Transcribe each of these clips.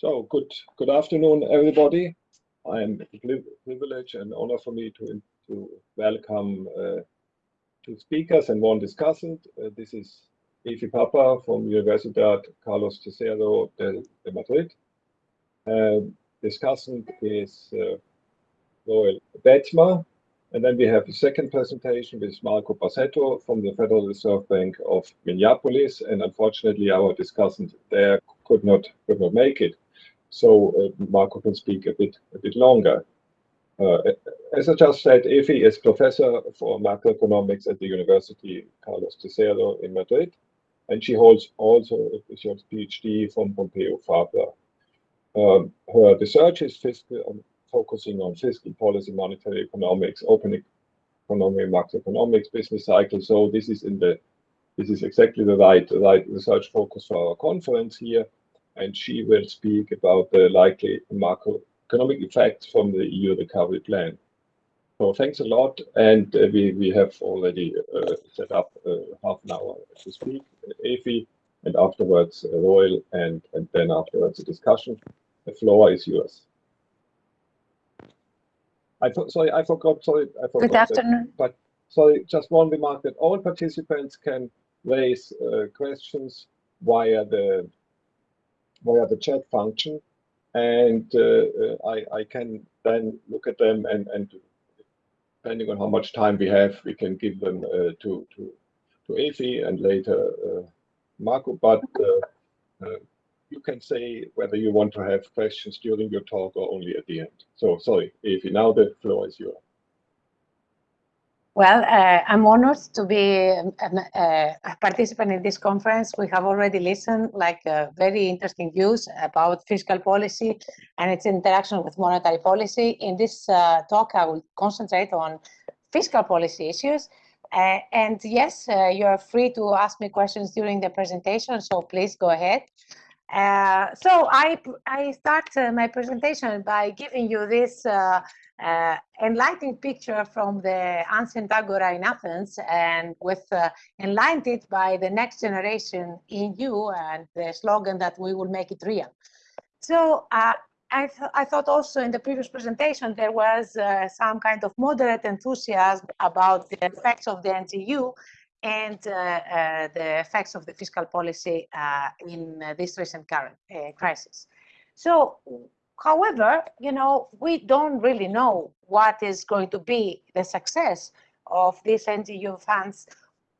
So good good afternoon, everybody. I'm privilege and honor for me to to welcome uh, two speakers and one discussant. Uh, this is Efi Pappa from Universidad Carlos III de, de Madrid. Uh, discussant is uh, Roel Beetsma. And then we have a second presentation with Marco Bassetto from the Federal Reserve Bank of Minneapolis. And unfortunately, our discussant there could not could not make it. So uh, Marco can speak a bit a bit longer. Uh, as I just said, Efi is professor for macroeconomics at the University Carlos III in Madrid, and she holds also a PhD from Pompeu Fabra. Um, her research is fiscal, um, focusing on fiscal policy, monetary economics, open economy, macroeconomics, business cycle. So this is in the this is exactly the right right research focus for our conference here and she will speak about the likely macroeconomic effects from the EU recovery plan. So thanks a lot, and uh, we, we have already uh, set up uh, half an hour to speak, Efi, and afterwards uh, Roel, and, and then afterwards a discussion. The floor is yours. I sorry, I forgot, sorry, I forgot. Good afternoon. That, but sorry, just one remark that all participants can raise uh, questions via the via the chat function, and uh, uh, I, I can then look at them and, and depending on how much time we have, we can give them uh, to to to Efi and later Marco. But you can say whether you want to have questions during your talk or only at the end. So sorry, Efi, now the floor is yours. Well, uh, I'm honored to be um, uh, a participant in this conference. We have already listened like uh, very interesting views about fiscal policy and its interaction with monetary policy. In this uh, talk, I will concentrate on fiscal policy issues. Uh, and yes, uh, you're free to ask me questions during the presentation, so please go ahead. so I, I start my presentation by giving you this uh, enlightening picture from the ancient agora in Athens and with uh, enlightened by the next generation in you and the slogan that we will make it real. So uh, I, th I, thought also in the previous presentation there was uh, some kind of moderate enthusiasm about the effects of the NGU and uh, uh, the effects of the fiscal policy in this recent current crisis. So However, you know, we don't really know what is going to be the success of these NGU funds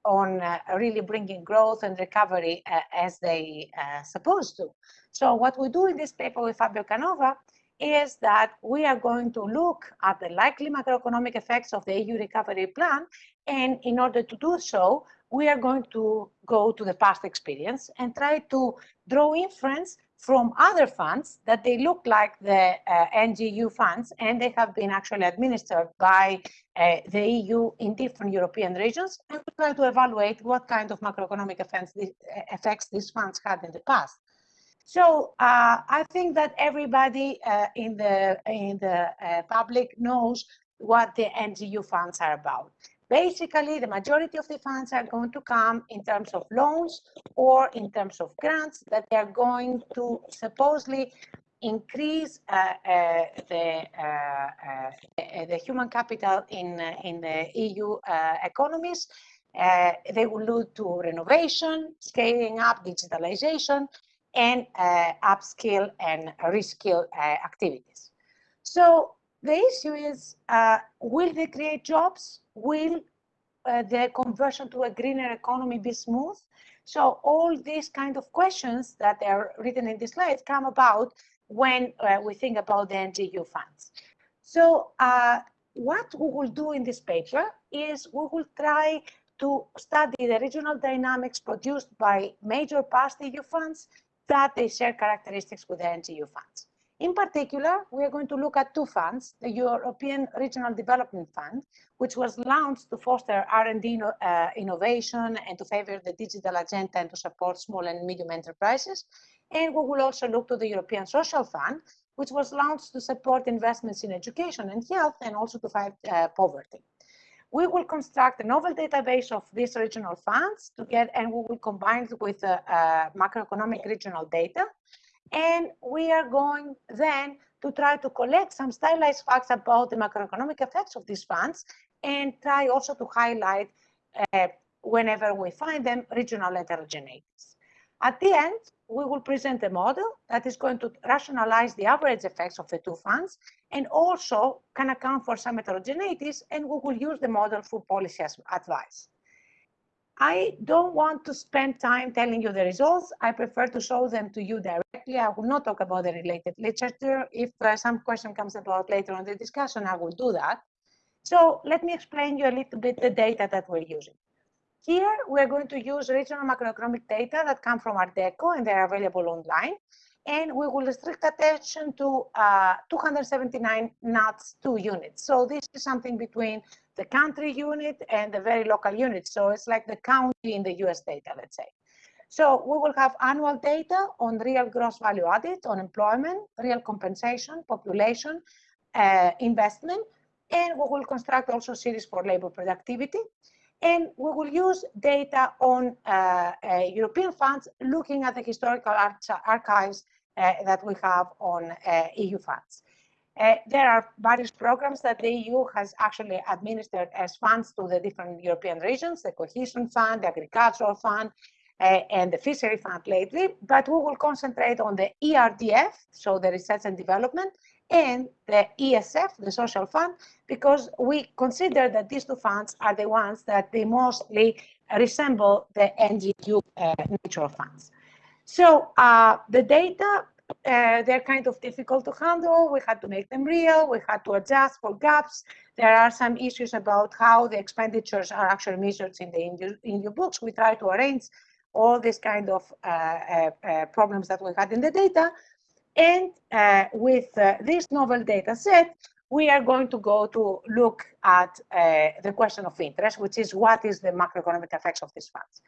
on uh, really bringing growth and recovery uh, as they uh, supposed to. So what we do in this paper with Fabio Canova is that we are going to look at the likely macroeconomic effects of the EU recovery plan. And in order to do so, we are going to go to the past experience and try to draw inference from other funds that they look like the uh, NGU funds and they have been actually administered by uh, the EU in different European regions and we try to evaluate what kind of macroeconomic effects, effects these funds had in the past. So uh, I think that everybody uh, in the in the uh, public knows what the NGU funds are about. Basically, the majority of the funds are going to come in terms of loans or in terms of grants that they are going to supposedly increase uh, uh, the, uh, uh the human capital in, uh, in the EU uh, economies. they will lead to renovation, scaling up digitalization, and upskill and reskill activities. So the issue is, will they create jobs? Will uh, the conversion to a greener economy be smooth? So all these kind of questions that are written in this slide come about when uh, we think about the NGU funds. So uh, what we will do in this paper is we will try to study the regional dynamics produced by major past EU funds that they share characteristics with the NGU funds. In particular, we are going to look at two funds, the European Regional Development Fund, which was launched to foster R&D uh, innovation and to favor the digital agenda and to support small and medium enterprises. And we will also look to the European Social Fund, which was launched to support investments in education and health and also to fight uh, poverty. We will construct a novel database of these regional funds to get, and we will combine it with uh, uh macroeconomic regional data And we are going then to try to collect some stylized facts about the macroeconomic effects of these funds and try also to highlight, uh, whenever we find them, regional heterogeneities. At the end, we will present a model that is going to rationalize the average effects of the two funds and also can account for some heterogeneities, and we will use the model for policy advice. I don't want to spend time telling you the results. I prefer to show them to you directly. I will not talk about the related literature. If uh, some question comes about later on the discussion, I will do that. So let me explain you a little bit the data that we're using. Here, we're going to use regional macroeconomic data that come from ARDECO and they're available online. And we will restrict attention to uh, 279 NUTS 2 units. So this is something between the country unit and the very local unit. So it's like the county in the US data, let's say. So we will have annual data on real gross value added, on employment, real compensation, population, uh, investment, and we will construct also series for labor productivity. And we will use data on uh, uh, European funds, looking at the historical archives uh, that we have on uh, EU funds. Uh, there are various programs that the EU has actually administered as funds to the different European regions, the Cohesion Fund, the Agricultural Fund, uh, and the Fishery Fund lately, but we will concentrate on the ERDF, so the Research and Development, and the ESF, the Social Fund, because we consider that these two funds are the ones that they mostly resemble the NGU uh, natural funds. So uh, the data, uh, they're kind of difficult to handle. We had to make them real. We had to adjust for gaps. There are some issues about how the expenditures are actually measured in the in your books. We try to arrange all these kind of uh, uh, uh, problems that we had in the data. And uh, with uh, this novel data set, we are going to go to look at the question of interest, which is what is the macroeconomic effects of these funds.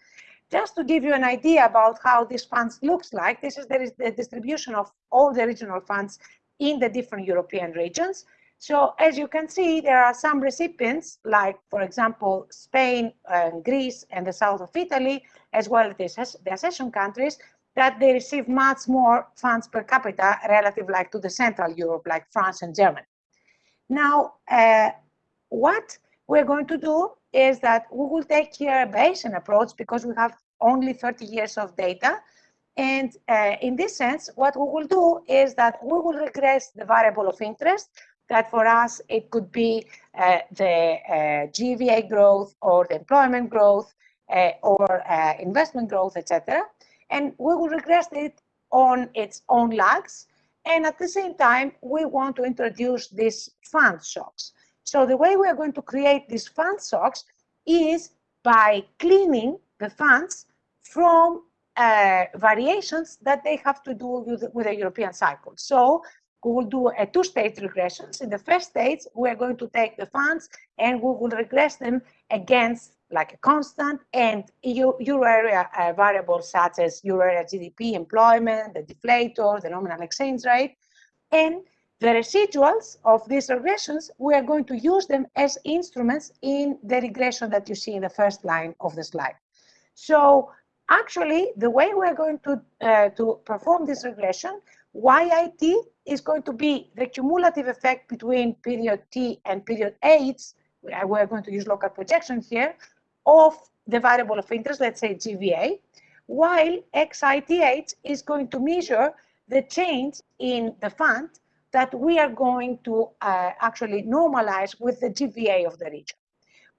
Just to give you an idea about how these funds looks like, this is the, the distribution of all the regional funds in the different European regions. So as you can see, there are some recipients, like, for example, Spain, and Greece, and the south of Italy, as well as the accession countries, that they receive much more funds per capita relative like to the Central Europe, like France and Germany. Now, uh, what we're going to do is that we will take here a Bayesian approach because we have only 30 years of data. And uh, in this sense, what we will do is that we will regress the variable of interest that for us, it could be uh, the uh, GVA growth or the employment growth uh, or uh, investment growth, etc and we will regress it on its own lags. And at the same time, we want to introduce these fund shocks. So the way we are going to create these fund shocks is by cleaning the funds from uh, variations that they have to do with, with the European cycle. So we will do a two-stage regressions. In the first stage, we are going to take the funds and we will regress them against like a constant and euro area uh, variables such as euro area GDP, employment, the deflator, the nominal exchange rate, and the residuals of these regressions, we are going to use them as instruments in the regression that you see in the first line of the slide. So actually, the way we're going to, uh, to perform this regression, YIT is going to be the cumulative effect between period T and period H. We're going to use local projection here of the variable of interest, let's say GVA, while XITH is going to measure the change in the fund that we are going to uh, actually normalize with the GVA of the region.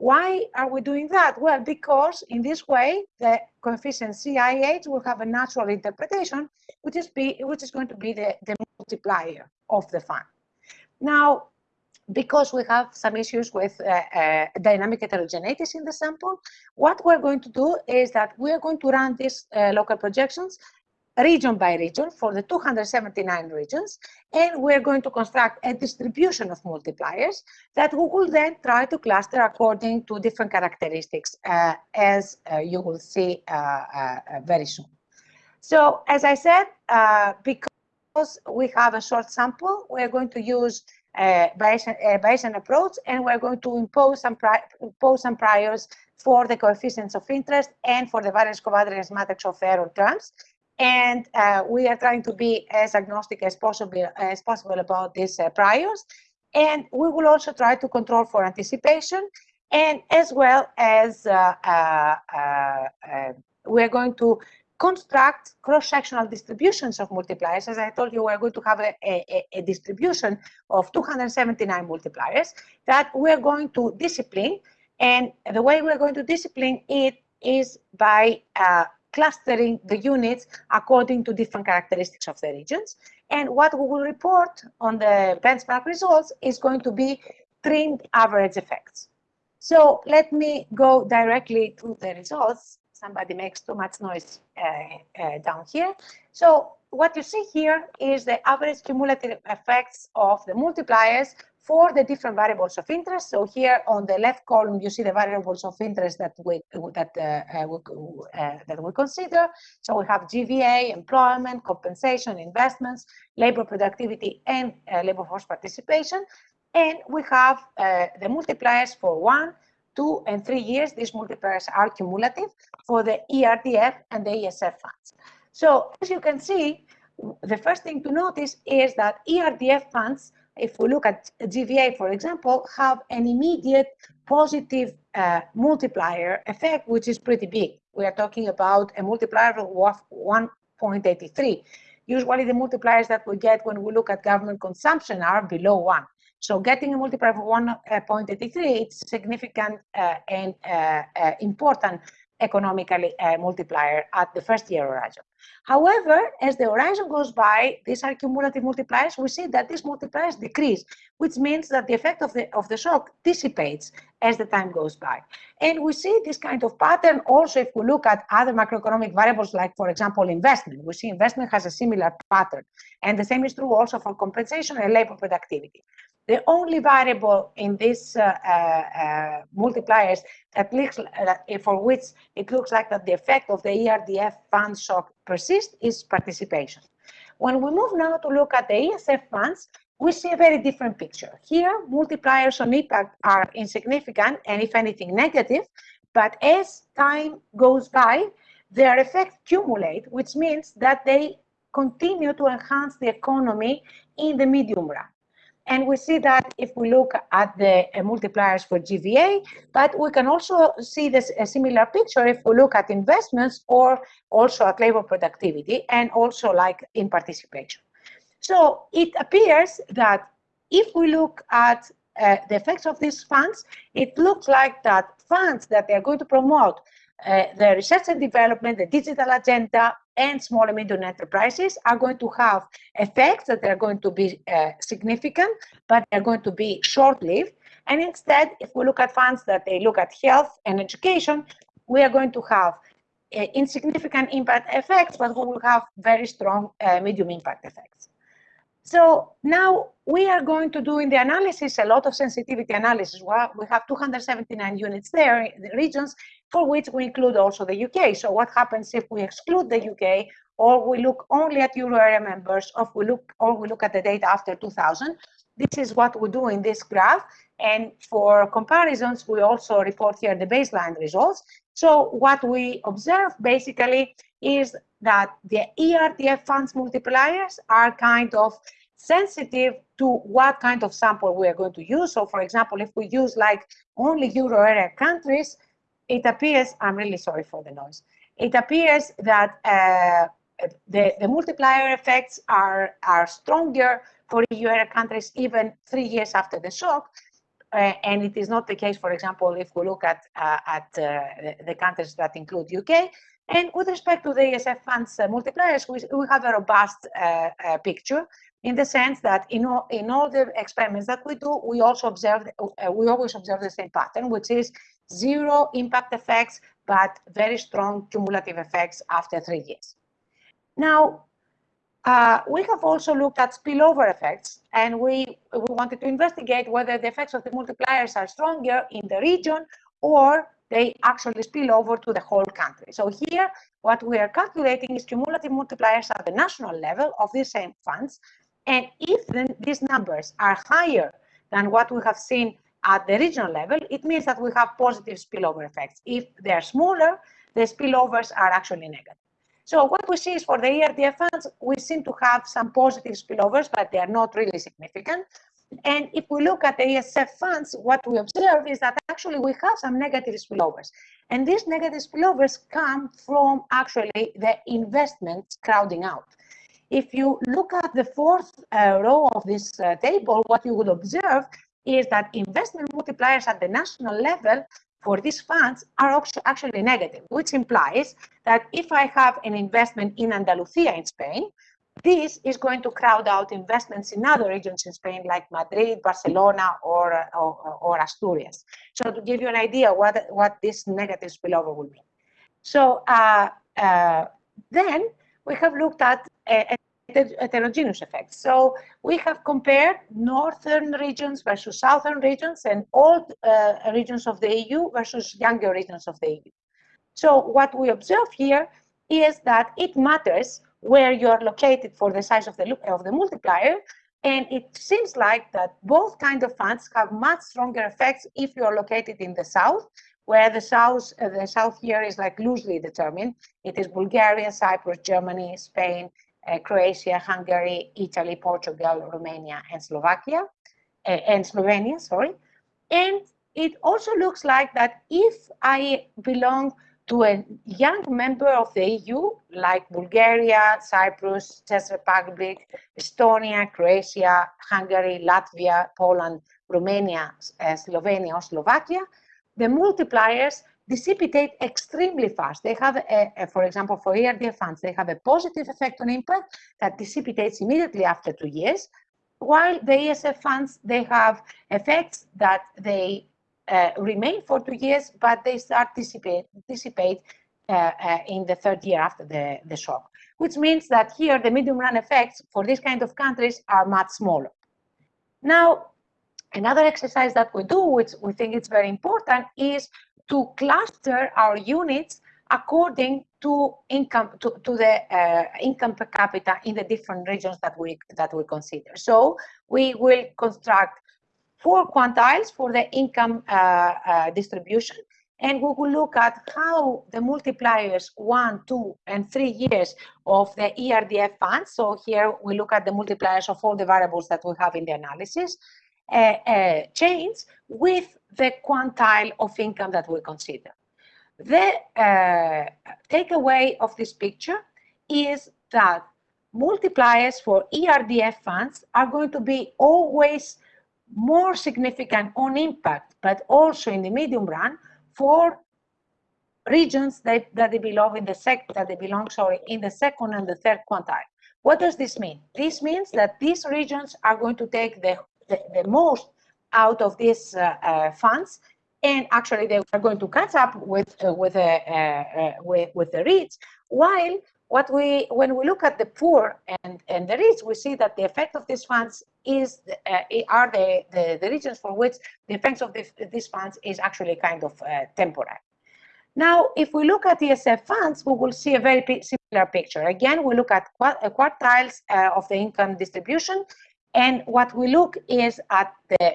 Why are we doing that? Well, because in this way, the coefficient CIH will have a natural interpretation, which is, be, which is going to be the, the multiplier of the fund. Now, because we have some issues with uh, uh, dynamic heterogeneities in the sample, what we're going to do is that we're going to run these uh, local projections region by region for the 279 regions, and we're going to construct a distribution of multipliers that we will then try to cluster according to different characteristics, uh, as uh, you will see uh, very soon. So, as I said, because we have a short sample, we're going to use uh, Bayesian, uh, Bayesian approach, and we're going to impose some, impose some priors for the coefficients of interest and for the variance covariance matrix of error terms. And uh, we are trying to be as agnostic as possible as possible about these uh, priors. And we will also try to control for anticipation and as well as uh, uh, uh, we're going to construct cross-sectional distributions of multipliers. As I told you, we're going to have a, a, a, distribution of 279 multipliers that we're going to discipline. And the way we're going to discipline it is by uh, clustering the units according to different characteristics of the regions. And what we will report on the benchmark results is going to be trimmed average effects. So let me go directly to the results. Somebody makes too much noise uh, uh, down here. So what you see here is the average cumulative effects of the multipliers for the different variables of interest. So here on the left column, you see the variables of interest that we that uh, uh, we, uh, that we consider. So we have GVA, employment, compensation, investments, labor productivity, and uh, labor force participation. And we have uh, the multipliers for one, two, and three years. These multipliers are cumulative for the ERDF and the ESF funds. So as you can see, the first thing to notice is that ERDF funds if we look at GVA, for example, have an immediate positive uh, multiplier effect, which is pretty big. We are talking about a multiplier of 1.83. Usually the multipliers that we get when we look at government consumption are below one. So getting a multiplier of 1.83, it's significant uh, and uh, uh important economically uh, multiplier at the first year horizon. However, as the horizon goes by, these are cumulative multipliers, we see that these multipliers decrease, which means that the effect of the, of the shock dissipates as the time goes by. And we see this kind of pattern also if we look at other macroeconomic variables, like, for example, investment. We see investment has a similar pattern. And the same is true also for compensation and labor productivity. The only variable in these uh, uh, uh, multipliers that looks for which it looks like that the effect of the ERDF fund shock persists is participation. When we move now to look at the ESF funds, we see a very different picture. Here, multipliers on impact are insignificant and if anything negative, but as time goes by, their effects accumulate, which means that they continue to enhance the economy in the medium run. And we see that if we look at the uh, multipliers for GVA, but we can also see this a similar picture if we look at investments or also at labor productivity and also like in participation. So it appears that if we look at uh, the effects of these funds, it looks like that funds that they are going to promote uh, the research and development, the digital agenda, and small and medium enterprises are going to have effects that are going to be uh, significant, but they're going to be short-lived. And instead, if we look at funds that they look at health and education, we are going to have uh, insignificant impact effects, but we will have very strong uh, medium impact effects. So now we are going to do in the analysis a lot of sensitivity analysis. We have 279 units there, the regions, for which we include also the UK. So what happens if we exclude the UK or we look only at euro area members or we look or we look at the data after 2000? This is what we do in this graph. And for comparisons, we also report here the baseline results. So what we observe basically is that the ERDF funds multipliers are kind of sensitive to what kind of sample we are going to use. So for example, if we use like only euro area countries, it appears, I'm really sorry for the noise, it appears that uh, the, the multiplier effects are, are stronger for EU area countries even three years after the shock. Uh, and it is not the case, for example, if we look at, uh, at uh, the countries that include UK. And with respect to the ESF funds uh, multipliers, we, we have a robust uh, uh, picture in the sense that in all, in all the experiments that we do, we also observe, we always observe the same pattern, which is zero impact effects, but very strong cumulative effects after three years. Now, uh, we have also looked at spillover effects, and we, we wanted to investigate whether the effects of the multipliers are stronger in the region or they actually spill over to the whole country. So here, what we are calculating is cumulative multipliers at the national level of these same funds. And if then these numbers are higher than what we have seen at the regional level, it means that we have positive spillover effects. If they're smaller, the spillovers are actually negative. So what we see is for the ERDF funds, we seem to have some positive spillovers, but they are not really significant. And if we look at the ESF funds, what we observe is that actually we have some negative spillovers. And these negative spillovers come from actually the investments crowding out. If you look at the fourth uh, row of this uh, table, what you would observe is that investment multipliers at the national level for these funds are actually negative, which implies that if I have an investment in Andalusia in Spain, this is going to crowd out investments in other regions in Spain, like Madrid, Barcelona, or, or, or Asturias. So to give you an idea what, what this negative spillover will be. So uh, uh, then we have looked at a, heterogeneous effects. So we have compared northern regions versus southern regions and old uh, regions of the EU versus younger regions of the EU. So what we observe here is that it matters where you are located for the size of the, of the multiplier. And it seems like that both kind of funds have much stronger effects if you are located in the south, where the south, uh, the south here is like loosely determined. It is Bulgaria, Cyprus, Germany, Spain, uh, Croatia, Hungary, Italy, Portugal, Romania, and Slovakia, uh, and Slovenia, sorry. And it also looks like that if I belong to a young member of the EU, like Bulgaria, Cyprus, Czech Republic, Estonia, Croatia, Hungary, Latvia, Poland, Romania, uh, Slovenia, or Slovakia, the multipliers dissipate extremely fast. They have, a, a, for example, for ERDF funds, they have a positive effect on impact that dissipates immediately after two years, while the ESF funds, they have effects that they uh, remain for two years, but they start dissipate, dissipate uh, uh, in the third year after the, the shock, which means that here the medium run effects for this kind of countries are much smaller. Now, another exercise that we do, which we think is very important, is to cluster our units according to income to, to the uh, income per capita in the different regions that we that we consider. So we will construct four quantiles for the income uh, uh, distribution, and we will look at how the multipliers one, two, and three years of the ERDF funds. So here we look at the multipliers of all the variables that we have in the analysis, uh, uh, change with the quantile of income that we consider. The uh, takeaway of this picture is that multipliers for ERDF funds are going to be always more significant on impact, but also in the medium run for regions that, that they belong in the sec that they belong sorry in the second and the third quantile. What does this mean? This means that these regions are going to take the the, the most out of these uh, uh, funds and actually they are going to catch up with uh, with, uh, uh, with with the rich while what we when we look at the poor and and the rich we see that the effect of these funds is uh, are the, the, the regions for which the effects of this, these funds is actually kind of temporary now if we look at ESF funds we will see a very similar picture again we look at quartiles of the income distribution and what we look is at the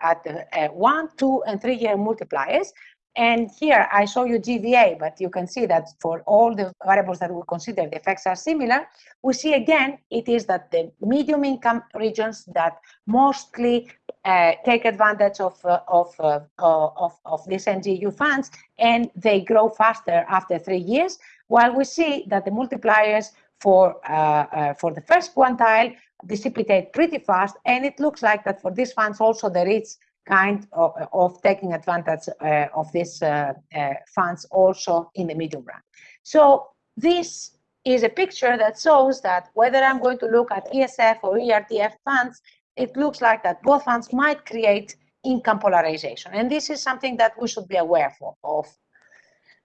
at the uh, one, two, and three year multipliers. And here I show you GVA, but you can see that for all the variables that we consider, the effects are similar. We see again, it is that the medium income regions that mostly uh, take advantage of, uh, of, uh, of, of these NGU funds and they grow faster after three years, while we see that the multipliers for, uh, uh, for the first quantile dissipate pretty fast. And it looks like that for these funds also the is kind of, of taking advantage uh, of these uh, uh, funds also in the medium run. So this is a picture that shows that whether I'm going to look at ESF or ERDF funds, it looks like that both funds might create income polarization. And this is something that we should be aware of.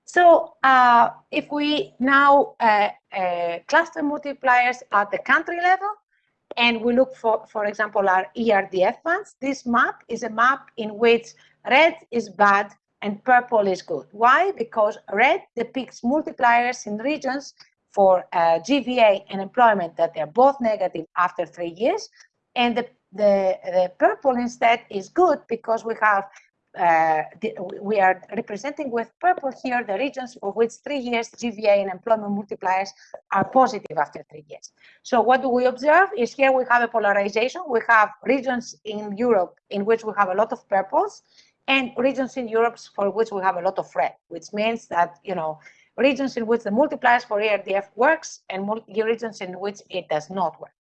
So uh, if we now uh, uh, cluster multipliers at the country level, and we look for, for example, our ERDF funds. This map is a map in which red is bad and purple is good. Why? Because red depicts multipliers in regions for uh, GVA and employment that they're both negative after three years. And the, the, the purple instead is good because we have uh, we are representing with purple here the regions for which three years GVA and employment multipliers are positive after three years. So what do we observe is here we have a polarization. We have regions in Europe in which we have a lot of purples and regions in Europe for which we have a lot of red, which means that, you know, regions in which the multipliers for ERDF works and regions in which it does not work.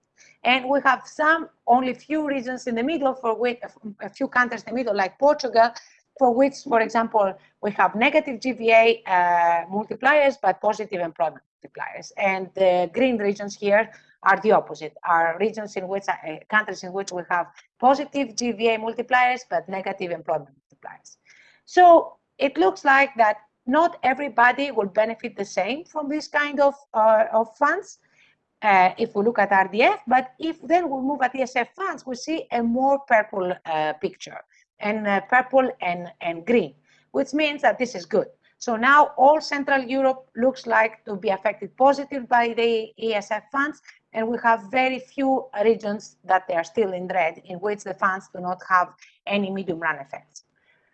And we have some, only few regions in the middle for which, a few countries in the middle, like Portugal, for which, for example, we have negative GVA uh, multipliers, but positive employment multipliers. And the green regions here are the opposite, are regions in which, uh, countries in which we have positive GVA multipliers, but negative employment multipliers. So it looks like that not everybody will benefit the same from this kind of, uh, of funds uh, if we look at RDF, but if then we move at ESF funds, we see a more purple uh, picture and uh, purple and, and green, which means that this is good. So now all Central Europe looks like to be affected positive by the ESF funds, and we have very few regions that they are still in red, in which the funds do not have any medium run effects.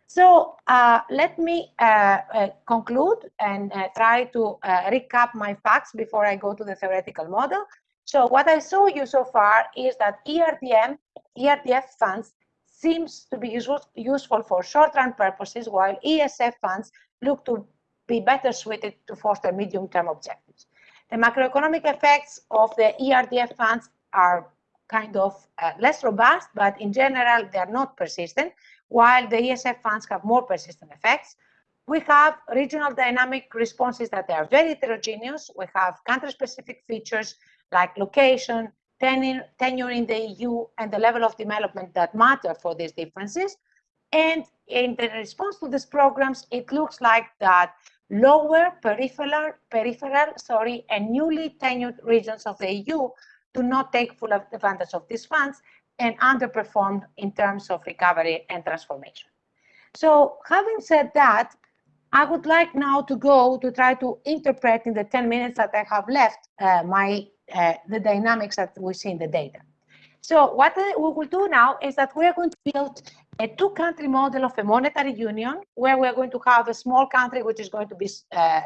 So uh, let me uh, uh, conclude and uh, try to uh, recap my facts before I go to the theoretical model. So what I show you so far is that ERDM, ERDF funds seems to be useful, useful for short-run purposes, while ESF funds look to be better suited to foster medium-term objectives. The macroeconomic effects of the ERDF funds are kind of uh, less robust, but in general, they are not persistent while the ESF funds have more persistent effects. We have regional dynamic responses that are very heterogeneous. We have country-specific features like location, tenure, tenure in the EU, and the level of development that matter for these differences. And in the response to these programs, it looks like that lower peripheral, peripheral, sorry, and newly tenured regions of the EU do not take full advantage of these funds, and underperformed in terms of recovery and transformation. So having said that, I would like now to go to try to interpret in the 10 minutes that I have left uh, my uh, the dynamics that we see in the data. So what we will do now is that we are going to build a two-country model of a monetary union where we are going to have a small country which is going to be uh,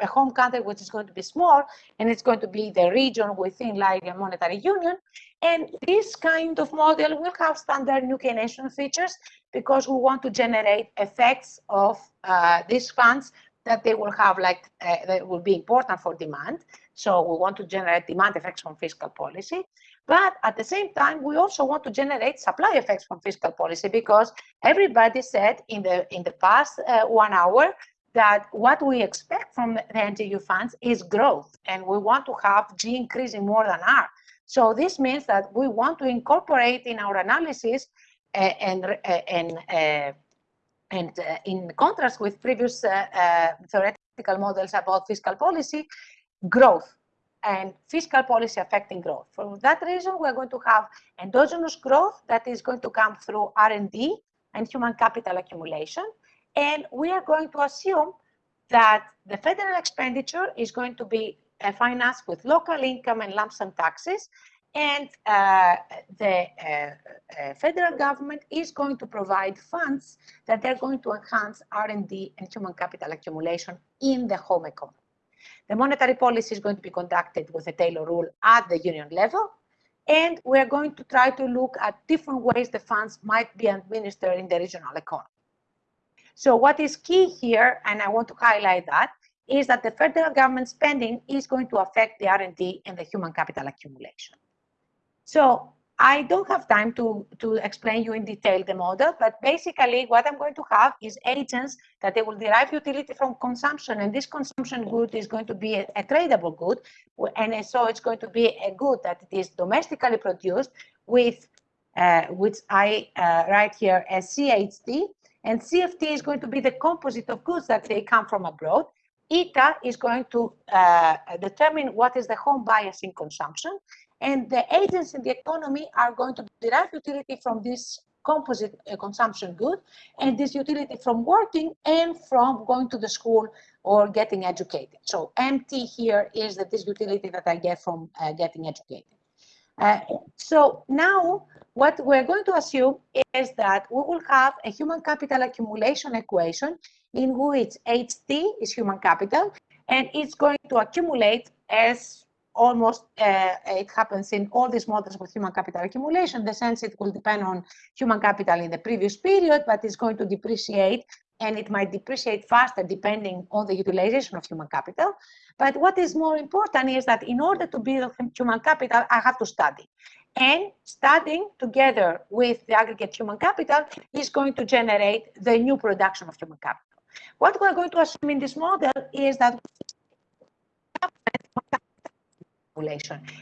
a home country which is going to be small and it's going to be the region within like a monetary union and this kind of model will have standard new Keynesian features because we want to generate effects of uh, these funds that they will have like uh, that will be important for demand so we want to generate demand effects from fiscal policy. But at the same time, we also want to generate supply effects from fiscal policy because everybody said in the in the past uh, one hour that what we expect from the NTU funds is growth, and we want to have G increasing more than R. So this means that we want to incorporate in our analysis uh, and uh, and uh, and uh, in contrast with previous theoretical models about fiscal policy, growth and fiscal policy affecting growth. For that reason, we're going to have endogenous growth that is going to come through R&D and human capital accumulation. And we are going to assume that the federal expenditure is going to be uh, financed with local income and lump sum taxes. And uh, the uh, uh federal government is going to provide funds that are going to enhance R&D and human capital accumulation in the home economy. The monetary policy is going to be conducted with a Taylor rule at the union level. And we're going to try to look at different ways the funds might be administered in the regional economy. So what is key here, and I want to highlight that, is that the federal government spending is going to affect the R&D and the human capital accumulation. So I don't have time to, to explain you in detail the model, but basically what I'm going to have is agents that they will derive utility from consumption, and this consumption good is going to be a, a tradable good, and so it's going to be a good that it is domestically produced with, uh, which I uh, write here as CHT, and CFT is going to be the composite of goods that they come from abroad. ETA is going to uh, determine what is the home bias in consumption, and the agents in the economy are going to derive utility from this composite uh, consumption good and this utility from working and from going to the school or getting educated. So MT here is that this utility that I get from uh, getting educated. Uh, so now what we're going to assume is that we will have a human capital accumulation equation in which HT is human capital and it's going to accumulate as almost uh, it happens in all these models with human capital accumulation. The sense it will depend on human capital in the previous period, but it's going to depreciate and it might depreciate faster depending on the utilization of human capital. But what is more important is that in order to build human capital, I have to study. And studying together with the aggregate human capital is going to generate the new production of human capital. What we're going to assume in this model is that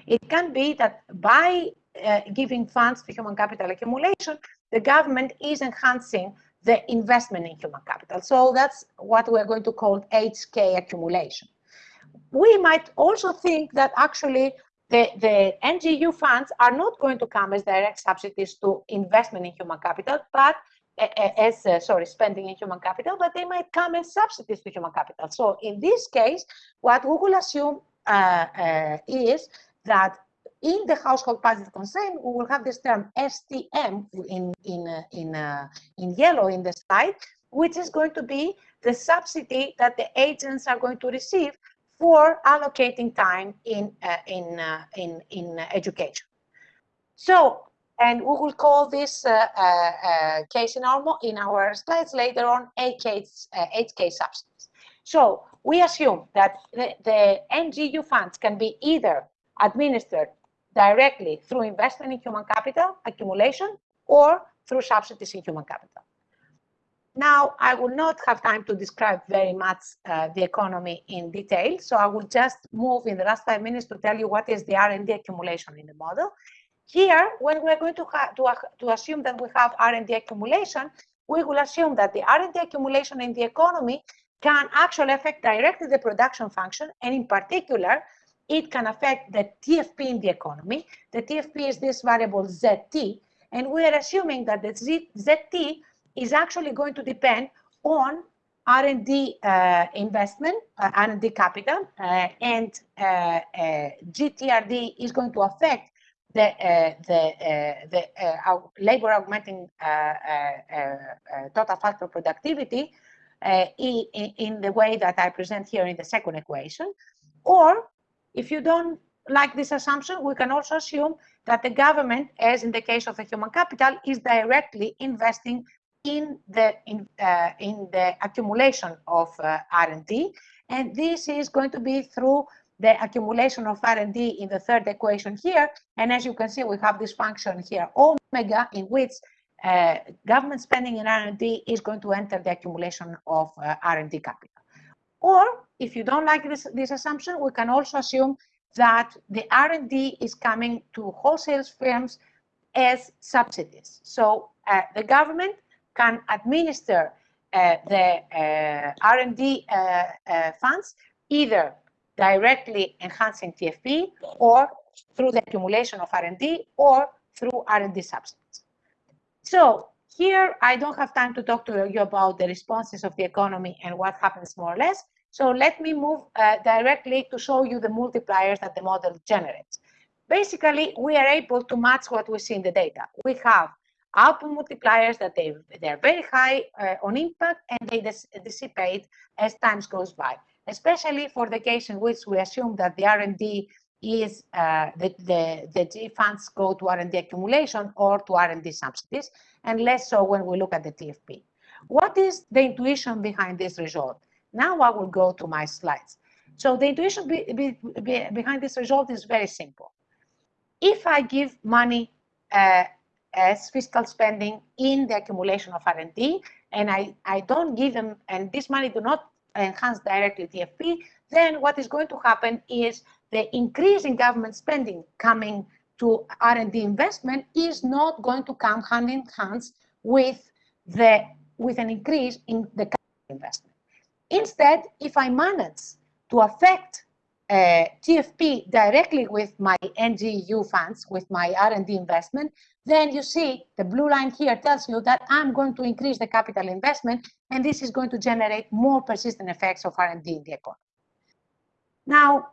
it can be that by uh, giving funds to human capital accumulation, the government is enhancing the investment in human capital. So that's what we're going to call HK accumulation. We might also think that actually the, the NGU funds are not going to come as direct subsidies to investment in human capital, but as uh, sorry spending in human capital, but they might come as subsidies to human capital. So in this case, what we will assume is that in the household budget constraint, we will have this term STM in in uh, in uh, in yellow in the slide, which is going to be the subsidy that the agents are going to receive for allocating time in uh, in uh, in in education. So, and we will call this uh, uh, case in our in our slides later on HK HK subsidies. So we assume that the, the NGU funds can be either administered directly through investment in human capital accumulation or through subsidies in human capital. Now, I will not have time to describe very much uh, the economy in detail, so I will just move in the last five minutes to tell you what is the R&D accumulation in the model. Here, when we're going to, to, to assume that we have R&D accumulation, we will assume that the R&D accumulation in the economy can actually affect directly the production function, and in particular, it can affect the TFP in the economy. The TFP is this variable ZT, and we are assuming that the ZT is actually going to depend on R&D uh, investment, uh, R&D capital, uh, and uh, uh, GTRD is going to affect the uh, the the labor augmenting total factor productivity in, in the way that I present here in the second equation, or if you don't like this assumption, we can also assume that the government, as in the case of the human capital, is directly investing in the in, uh, in the accumulation of uh, R&D, and this is going to be through the accumulation of R&D in the third equation here. And as you can see, we have this function here, omega, in which uh, government spending in R&D is going to enter the accumulation of uh, R&D capital. Or if you don't like this, this assumption, we can also assume that the R&D is coming to wholesale firms as subsidies. So uh, the government can administer uh, the uh, R&D uh, funds either directly enhancing TFP or through the accumulation of R&D or through R&D subsidies. So here, I don't have time to talk to you about the responses of the economy and what happens more or less. So let me move uh, directly to show you the multipliers that the model generates. Basically, we are able to match what we see in the data. We have output multipliers that they, they are very high uh, on impact and they dis dissipate as time goes by, especially for the case in which we assume that the R&D is uh, the, the, the G funds go to R&D accumulation or to R&D subsidies, and less so when we look at the TFP. What is the intuition behind this result? Now I will go to my slides. So the intuition be, be, be, behind this result is very simple. If I give money uh, as fiscal spending in the accumulation of R&D, and I, I don't give them, and this money do not enhance directly TFP, then what is going to happen is the increase in government spending coming to R&D investment is not going to come hand in hand with the with an increase in the capital investment. Instead, if I manage to affect uh, TFP directly with my NGU funds, with my R&D investment, then you see the blue line here tells you that I'm going to increase the capital investment, and this is going to generate more persistent effects of R&D in the economy. Now,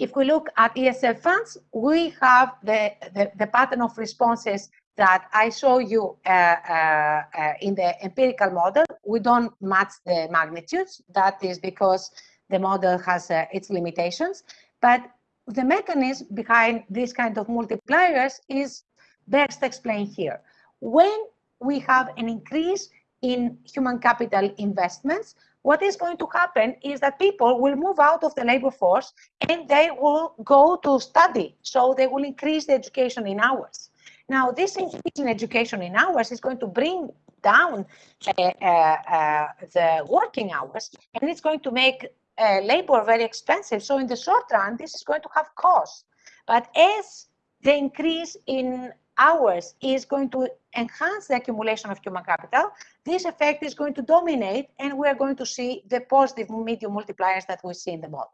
If we look at ESF funds, we have the, the, the pattern of responses that I show you uh, uh, uh, in the empirical model. We don't match the magnitudes. That is because the model has uh, its limitations. But the mechanism behind this kind of multipliers is best explained here. When we have an increase in human capital investments, what is going to happen is that people will move out of the labor force and they will go to study. So they will increase the education in hours. Now, this increase in education in hours is going to bring down uh, uh, uh, the working hours and it's going to make uh, labor very expensive. So in the short run, this is going to have costs. But as the increase in hours is going to enhance the accumulation of human capital, this effect is going to dominate and we are going to see the positive medium multipliers that we see in the model.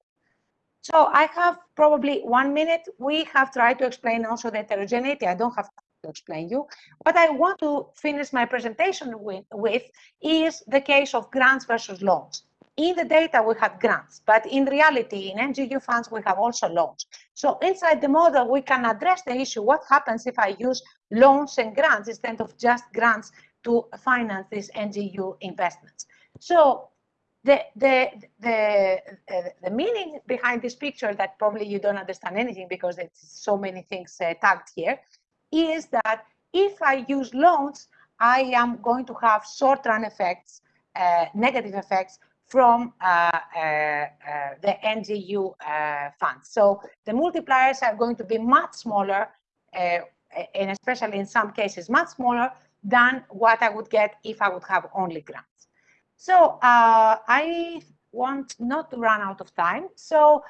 So I have probably one minute. We have tried to explain also the heterogeneity. I don't have to explain you. What I want to finish my presentation with, with is the case of grants versus loans in the data we have grants, but in reality, in NGEU funds, we have also loans. So inside the model, we can address the issue, what happens if I use loans and grants instead of just grants to finance these NGEU investments. So the, the, the, uh, the meaning behind this picture that probably you don't understand anything because it's so many things uh, tagged here, is that if I use loans, I am going to have short-run effects, uh, negative effects from uh, uh, uh, the NGEU funds. So the multipliers are going to be much smaller, and especially in some cases, much smaller than what I would get if I would have only grants. So I want not to run out of time. So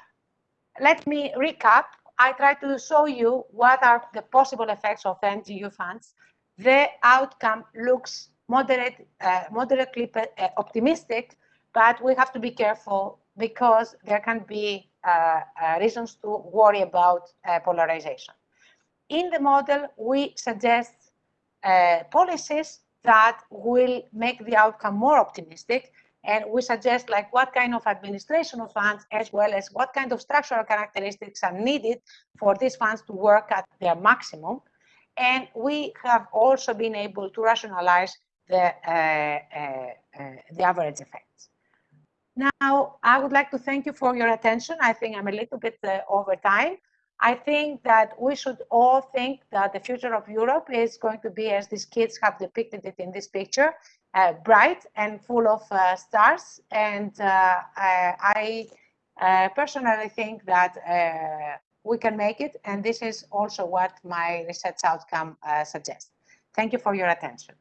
let me recap. I try to show you what are the possible effects of NGEU funds. The outcome looks moderate, uh, moderately optimistic but we have to be careful because there can be uh, uh, reasons to worry about uh, polarization. In the model, we suggest uh, policies that will make the outcome more optimistic. And we suggest like what kind of administration of funds, as well as what kind of structural characteristics are needed for these funds to work at their maximum. And we have also been able to rationalize the, uh, uh, the average effects. Now, I would like to thank you for your attention. I think I'm a little bit uh, over time. I think that we should all think that the future of Europe is going to be, as these kids have depicted it in this picture, uh, bright and full of uh, stars. And uh, I, uh, personally think that uh, we can make it. And this is also what my research outcome suggests. Thank you for your attention.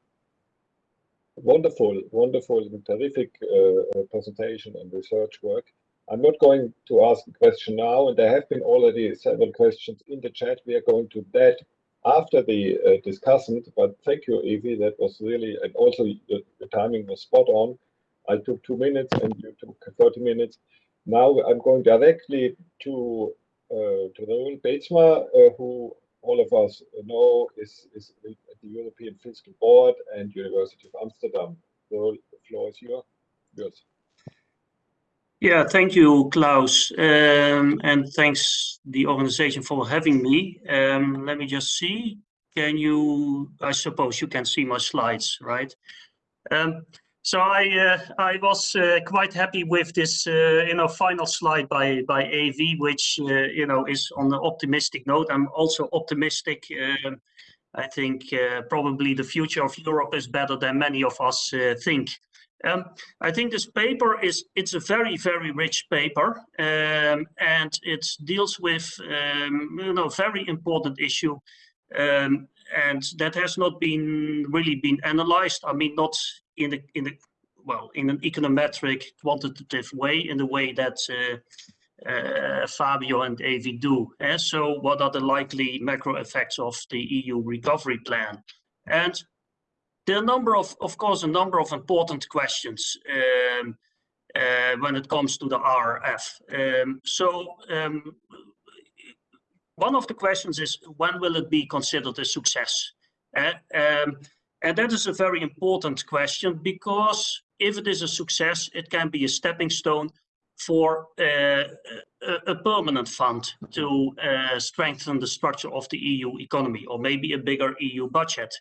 Wonderful, wonderful, and terrific uh, uh, presentation and research work. I'm not going to ask a question now, and there have been already several questions in the chat. We are going to that after the uh, discussant, but thank you, Evi. That was really, and also the, the, timing was spot on. I took two minutes and you took 30 minutes. Now I'm going directly to uh, to Roel Beetsma, uh, who all of us know is, is the European Fiscal Board and University of Amsterdam. So the floor is your, yours. Yeah, thank you, Klaus, um, and thanks the organization for having me. Um, let me just see. Can you? I suppose you can see my slides, right? Um, so I uh, I was uh, quite happy with this uh, you know final slide by by Evi, which uh, you know is on the optimistic note. I'm also optimistic. I think uh, probably the future of Europe is better than many of us uh, think. Um, I think this paper is it's a very very rich paper um, and it deals with um, you know very important issue um, and that has not been really been analyzed. I mean, not in the in the well in an econometric quantitative way in the way that uh, uh, Fabio and Evi do. Eh? So what are the likely macro effects of the EU recovery plan? And there are a number of, of course, a number of important questions um, uh, when it comes to the RF. Um, so um, one of the questions is when will it be considered a success? Uh, and that is a very important question because if it is a success, it can be a stepping stone for uh, a, permanent fund to uh, strengthen the structure of the EU economy, or maybe a bigger EU budget,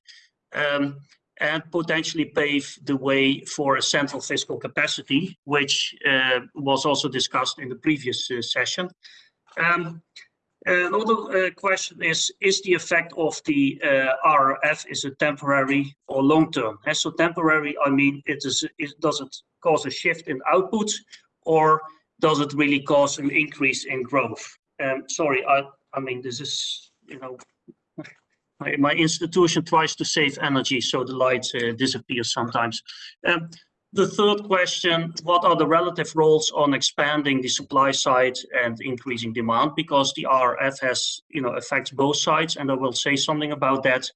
um, and potentially pave the way for a central fiscal capacity, which uh, was also discussed in the previous uh, session. Um, Another uh, question is, is the effect of the uh, RRF, is it temporary or long-term? So temporary, I mean, it is, it, does it cause a shift in output or does it really cause an increase in growth? Um, sorry, I, I mean, this is, you know, my, my institution tries to save energy, so the light uh, disappears sometimes. Um, the third question, what are the relative roles on expanding the supply side and increasing demand? Because the RF has, you know, affects both sides, and I will say something about that.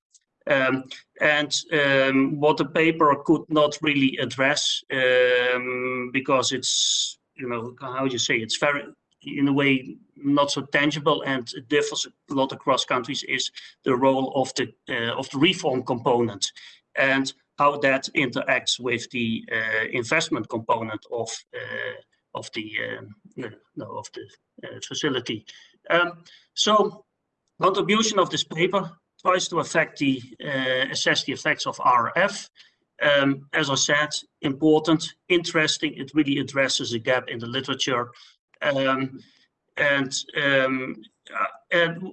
Um, and um, what the paper could not really address um, because it's, you know, how would you say, it's very, in a way, not so tangible and it differs a lot across countries is the role of the uh, of the reform component. And how that interacts with the uh, investment component of uh, of the um, no, of the uh, facility. Um, so contribution of this paper tries to affect the assess the effects of RF. Um, as I said, important, interesting. It really addresses a gap in the literature, um, and um, and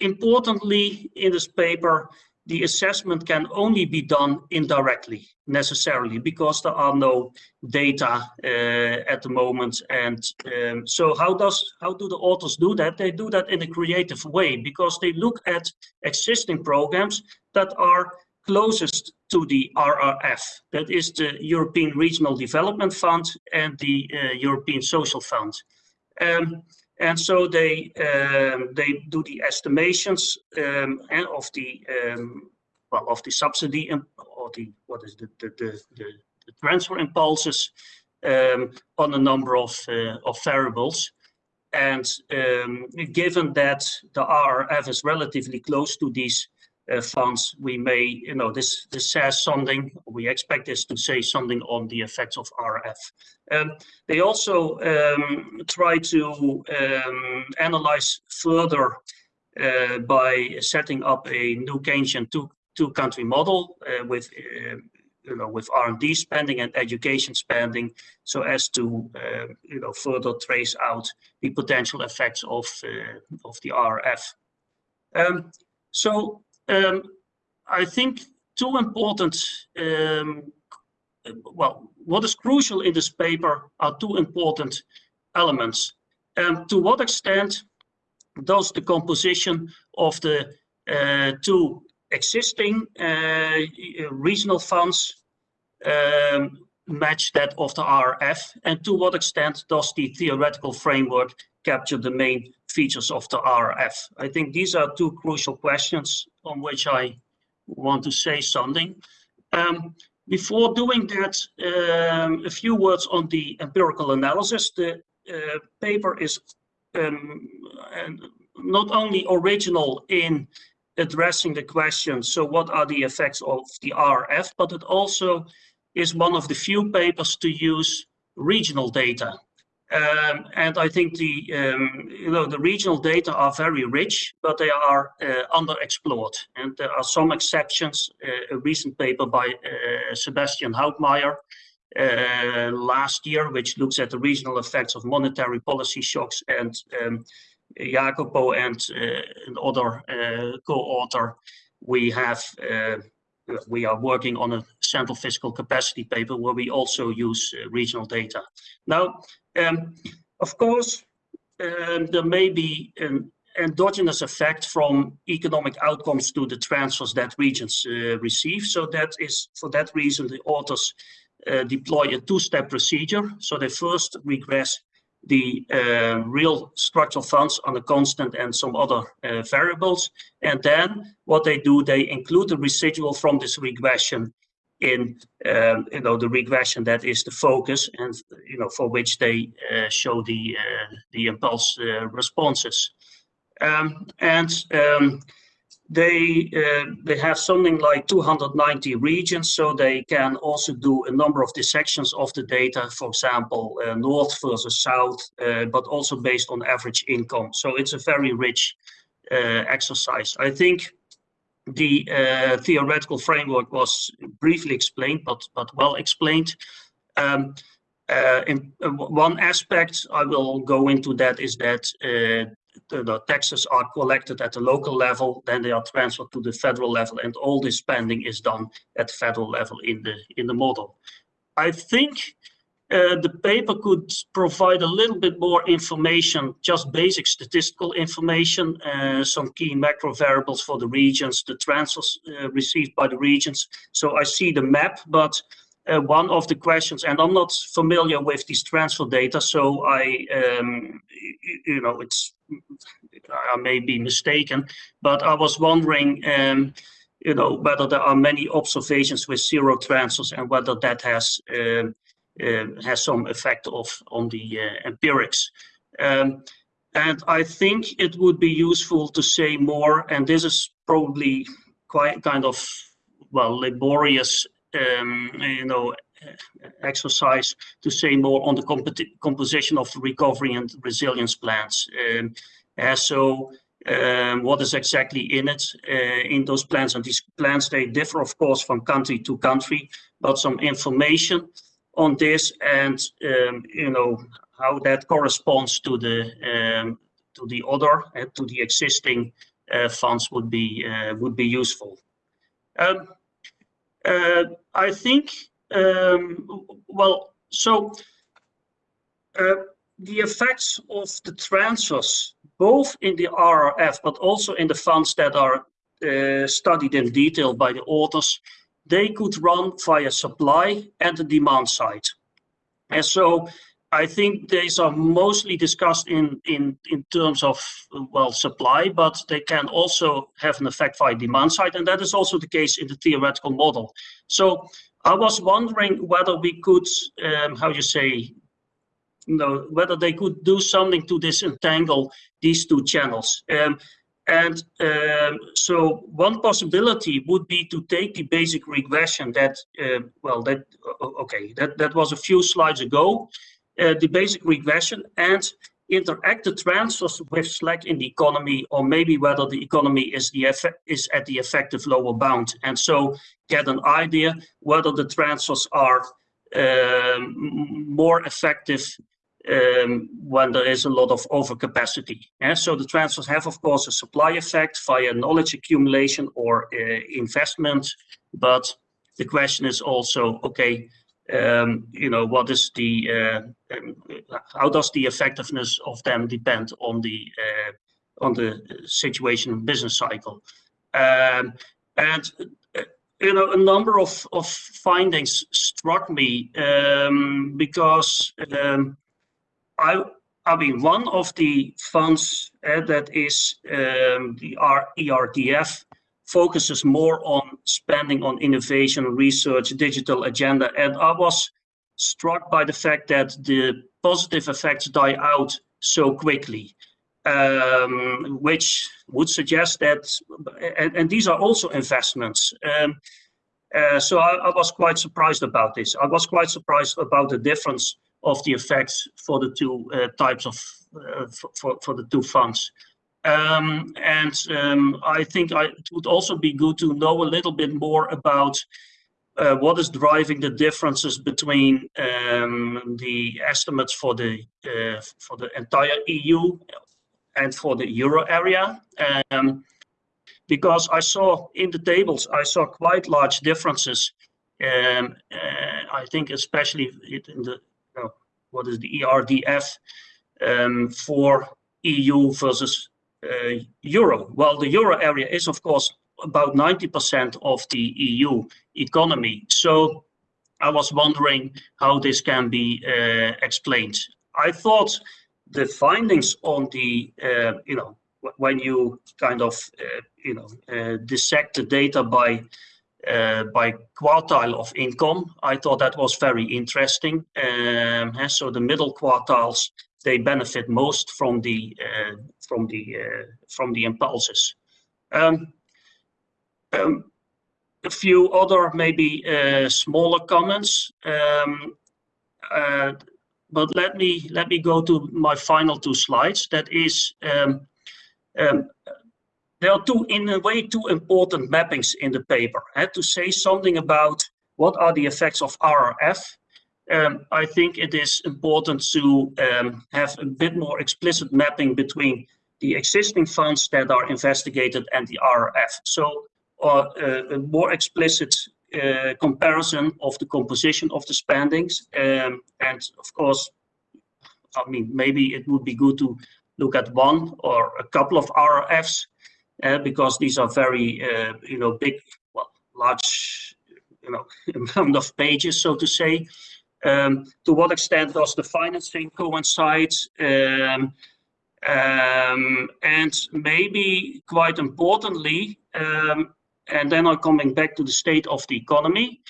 importantly in this paper, the assessment can only be done indirectly necessarily because there are no data uh, at the moment. And um, so how does how do the authors do that? They do that in a creative way because they look at existing programs that are closest to the RRF that is the European Regional Development Fund and the uh, European Social Fund um, and so they um, they do the estimations um, and of the um, well, of the subsidy or the what is the the, the, the, the transfer impulses um, on a number of uh, of variables. And um, given that the RRF is relatively close to these funds, we may, you know, this, this says something, we expect this to say something on the effects of RF. Um, they also um, try to um, analyze further uh, by setting up a new Keynesian two, two country model uh, with uh, you know, with R&D spending and education spending, so as to uh, you know further trace out the potential effects of uh, of the RF. Um, so um, I think two important, um, well, what is crucial in this paper are two important elements. Um, to what extent does the composition of the uh, two existing uh, regional funds um, match that of the RF and to what extent does the theoretical framework capture the main features of the RF? I think these are two crucial questions on which I want to say something. Um, before doing that, um, a few words on the empirical analysis. The uh, paper is um, not only original in addressing the question, so what are the effects of the RF, but it also is one of the few papers to use regional data. Um, and I think the um, you know the regional data are very rich, but they are uh, underexplored. And there are some exceptions. Uh, a recent paper by uh, Sebastian Hauptmeier uh, last year, which looks at the regional effects of monetary policy shocks, and um, Jacopo and uh, another uh, co-author, we have we are working on a central fiscal capacity paper where we also use uh, regional data. Now, um, of course, um, there may be an endogenous effect from economic outcomes to the transfers that regions uh, receive. So that is, for that reason, the authors uh, deploy a two-step procedure. So they first regress the uh, real structural funds on a constant and some other uh, variables. And then what they do, they include the residual from this regression in um, you know the regression that is the focus and you know for which they uh, show the uh, the impulse uh, responses. Um, and um, they uh, they have something like 290 regions, so they can also do a number of dissections of the data, for example, uh, north versus south, uh, but also based on average income. So it's a very rich exercise. I think the theoretical framework was briefly explained, but but well explained. Um, in one aspect, I will go into that, is that the taxes are collected at the local level, then they are transferred to the federal level, and all this spending is done at federal level in the in the model. I think uh, the paper could provide a little bit more information, just basic statistical information, uh, some key macro variables for the regions, the transfers uh, received by the regions. So I see the map, but one of the questions, and I'm not familiar with these transfer data, so I, um, you know, it's, I may be mistaken, but I was wondering, um, you know, whether there are many observations with zero transfers and whether that has um, um, has some effect of on the uh, empirics. And I think it would be useful to say more, and this is probably quite kind of, well, laborious, you know, exercise to say more on the composition of the recovery and resilience plans. Um, so, um, what is exactly in it, uh, in those plans? And these plans, they differ, of course, from country to country, but some information on this and, um, you know, how that corresponds to the to the other, and to the existing uh, funds would be would be useful. I think, Um, well, so, uh, the effects of the transfers, both in the RRF, but also in the funds that are uh, studied in detail by the authors, they could run via supply and the demand side. And so I think these are mostly discussed in terms of, well, supply, but they can also have an effect via demand side, and that is also the case in the theoretical model. So I was wondering whether we could, um, how you say, you know, whether they could do something to disentangle these two channels. Um, and um, so one possibility would be to take the basic regression that, well, that, okay, that that was a few slides ago, uh, the basic regression, and interact the transfers with slack in the economy, or maybe whether the economy is the is at the effective lower bound. And so get an idea whether the transfers are um, more effective um, when there is a lot of overcapacity. And so the transfers have, of course, a supply effect via knowledge accumulation or uh, investment. But the question is also, okay, Um, you know, what is the, uh, um, how does the effectiveness of them depend on the uh, on the situation and business cycle? Um, and, uh, you know, a number of of findings struck me, because, I I mean, one of the funds uh, that is the ERDF focuses more on spending on innovation, research, digital agenda. And I was struck by the fact that the positive effects die out so quickly, um, which would suggest that... And these are also investments. Um, uh, so I was quite surprised about this. I was quite surprised about the difference of the effects for the two uh, types of uh, for the two funds. Um, um, I think it would also be good to know a little bit more about uh, what is driving the differences between um, the estimates for the uh, for the entire EU and for the Euro area. Because I saw in the tables, I saw quite large differences, uh, I think especially in the what is the ERDF for EU versus Uh, euro. Well, the Euro area is, of course, about 90% of the EU economy. So I was wondering how this can be uh, explained. I thought the findings on the, uh, you know, when you kind of, you know, dissect the data by by quartile of income, I thought that was very interesting. Um, and so the middle quartiles, they benefit most from the uh, from the uh, from the impulses. Um, um, a few other maybe uh, smaller comments. Um, uh, but let me let me go to my final two slides. That is, um, there are two, in a way, two important mappings in the paper. I had to say something about what are the effects of RRF. Um, I think it is important to um, have a bit more explicit mapping between the existing funds that are investigated and the RRF. So, uh, uh, a more explicit uh, comparison of the composition of the spendings. Um, and of course, I mean, maybe it would be good to look at one or a couple of RRFs, because these are very, you know, big, well, large, you know, amount of pages, so to say. Um, to what extent does the financing coincide? Um, um, and maybe quite importantly, and then I'm coming back to the state of the economy.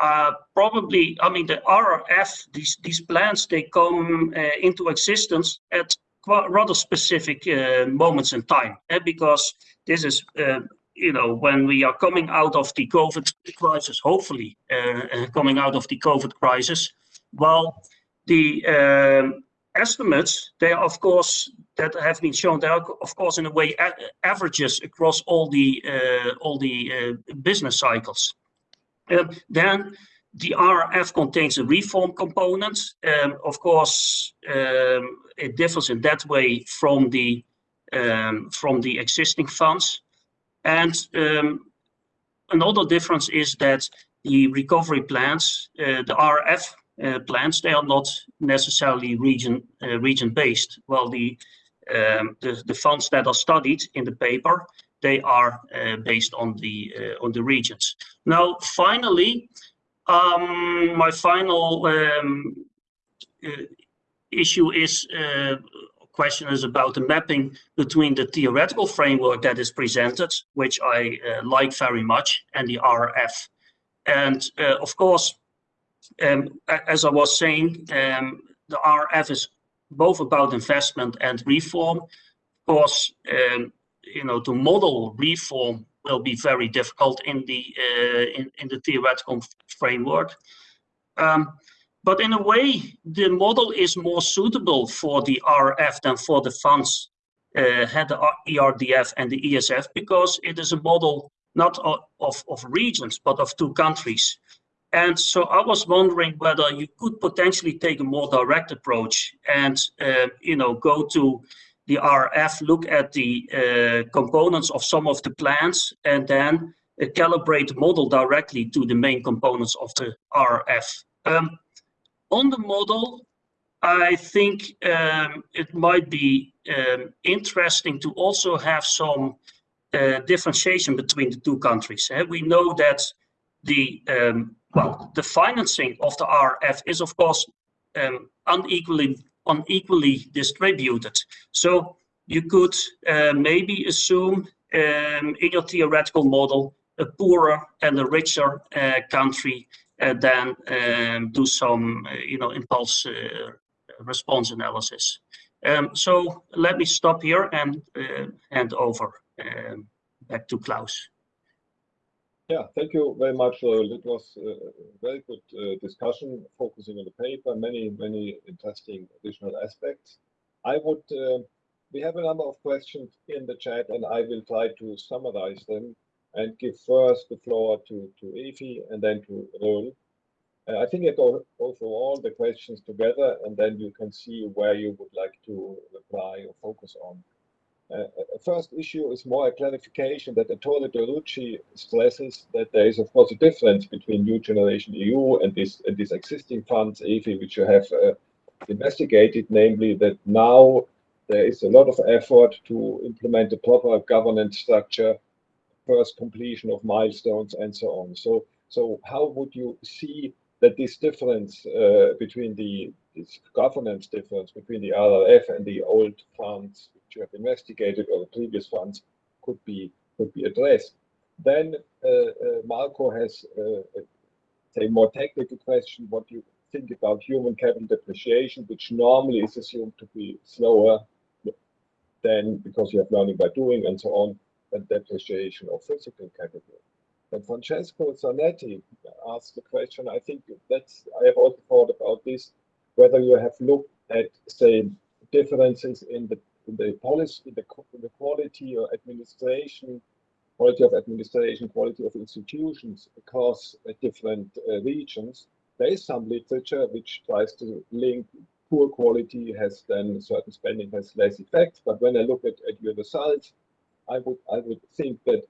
Uh, probably, I mean, the RRF, these these plans, they come uh, into existence at rather specific uh, moments in time. Eh, because this is, you know, when we are coming out of the COVID crisis, hopefully, uh, uh, coming out of the COVID crisis. Well, the um, estimates, they are of course, that have been shown, they are of course, in a way, averages across all the uh, all the business cycles. Um, then the RF contains a reform component. Um, of course, um, it differs in that way from the, from the existing funds. Um, another difference is that the recovery plans, uh, the RRF uh, plans, they are not necessarily uh, region-based. While um, the the funds that are studied in the paper, they are based on the on the regions. Now, finally, um, my final issue is question is about the mapping between the theoretical framework that is presented, which I uh, like very much, and the RRF. Uh, of course, um, as I was saying, um, the RF is both about investment and reform. Of course, um, you know, to model reform will be very difficult in the uh, in the theoretical framework. But in a way, the model is more suitable for the RF than for the funds, uh, had the ERDF and the ESF, because it is a model not of of regions, but of two countries. And so I was wondering whether you could potentially take a more direct approach and, um, you know, go to the RF, look at the uh, components of some of the plans, and then uh, calibrate the model directly to the main components of the RRF. Um, On the model, I think, um, it might be um, interesting to also have some uh, differentiation between the two countries. Eh? We know that the, um, well, the financing of the RF is, of course, unequally distributed. So you could uh, maybe assume in your theoretical model, a poorer and a richer uh, country, than um, do some, uh, you know, impulse uh, response analysis. Um, so let me stop here and uh, hand over um, back to Klaus. Yeah, thank you very much. It was a very good discussion, focusing on the paper, many many interesting additional aspects. I would, we have a number of questions in the chat, and I will try to summarize them and give first the floor to to Evi and then to Roel. Uh, I think I go through all the questions together, and then you can see where you would like to reply or focus on. Uh, uh, first issue is more a clarification that Ettore Dorrucci stresses that there is, of course, a difference between New Generation EU and this existing funds, Evi, which you have investigated, namely, that now there is a lot of effort to implement a proper governance structure, first completion of milestones, and so on. So, so how would you see that this difference uh, between the this governance difference between the RRF and the old funds which you have investigated, or the previous funds, could be could be addressed? Then, uh, uh, Marco has a more technical question, what you think about human capital depreciation, which normally is assumed to be slower than because you have learning by doing and so on, than depreciation of physical capital. But Francesco Zanetti asked the question, I think that's, I have also thought about this, whether you have looked at, say, differences in the, in the policy, the, the quality or administration, quality of administration, quality of institutions across uh, different uh, regions. There is some literature which tries to link poor quality has then certain spending has less effect. But when I look at, at your results, I would I would think that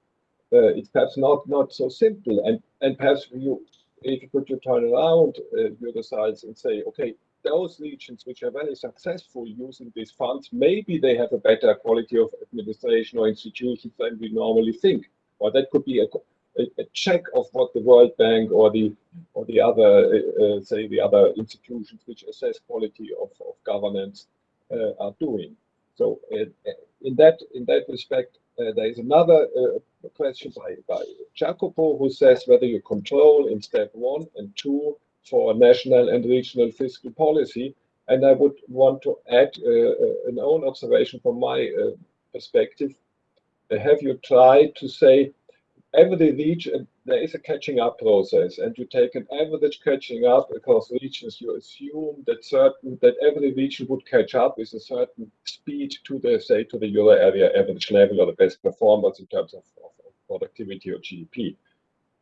uh, it's perhaps not not so simple. And and perhaps you if you could you turn around uh, your results and say, okay, those regions which are very successful using these funds, maybe they have a better quality of administration or institutions than we normally think. Or that could be a, a, a check of what the World Bank or the or the other, uh, uh say, the other institutions which assess quality of, of governance uh, are doing. So uh, in that in that respect, uh, there is another uh, question by, by Jacopo who says whether you control in step one and two for national and regional fiscal policy. And I would want to add uh, uh an own observation from my uh, perspective. Have you tried to say every region, there is a catching up process and you take an average catching up across regions, you assume that certain, that every region would catch up with a certain speed to the, say, to the euro area average level or the best performers in terms of, of productivity or GDP.